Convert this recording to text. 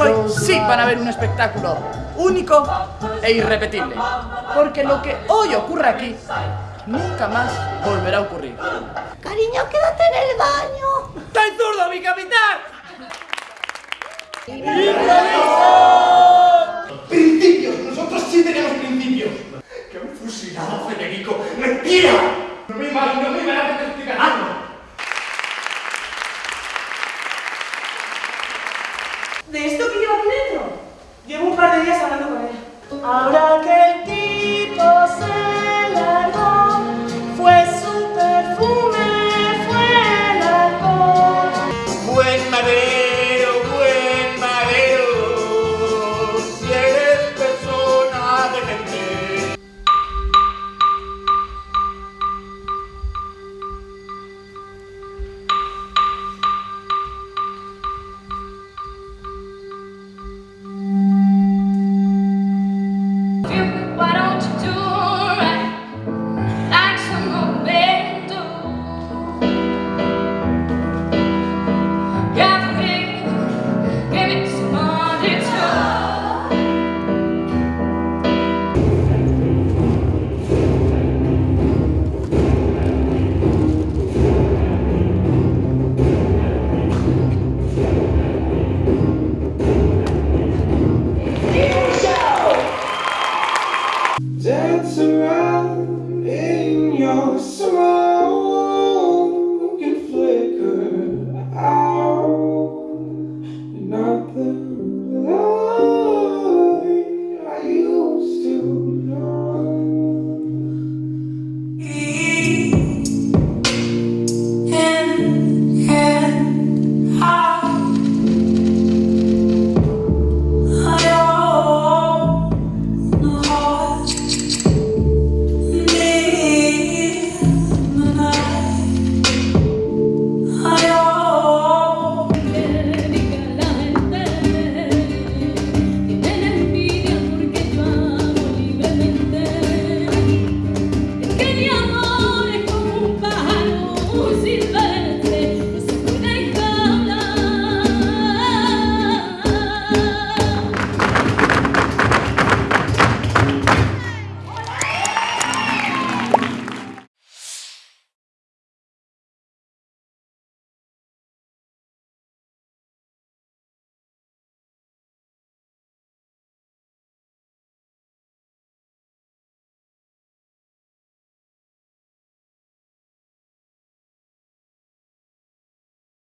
Hoy sí para ver un espectáculo único e irrepetible. Porque lo que hoy ocurre aquí nunca más volverá a ocurrir. Cariño, quédate en el baño. ¡Está zurdo, mi capitán! ¡Improviso! ¡Principios! Nosotros sí tenemos principios. ¡Que han fusilado a Federico! ¡Mentira! No me imagino, no me imagino que estoy ganando. De esta 아, 우리